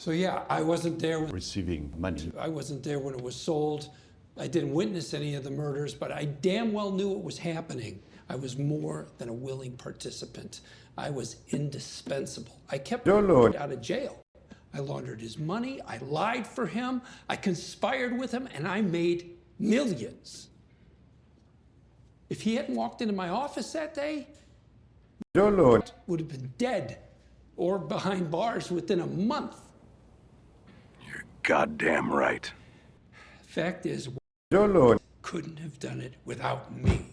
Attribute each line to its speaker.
Speaker 1: So yeah, I wasn't there. When,
Speaker 2: receiving money.
Speaker 1: I wasn't there when it was sold. I didn't witness any of the murders, but I damn well knew it was happening. I was more than a willing participant. I was indispensable. I kept
Speaker 2: Your Lord.
Speaker 1: out of jail. I laundered his money. I lied for him. I conspired with him, and I made millions. If he hadn't walked into my office that day,
Speaker 2: Your Lord.
Speaker 1: would have been dead or behind bars within a month.
Speaker 3: You're goddamn right.
Speaker 1: Fact is,
Speaker 2: Your Lord.
Speaker 1: couldn't have done it without me.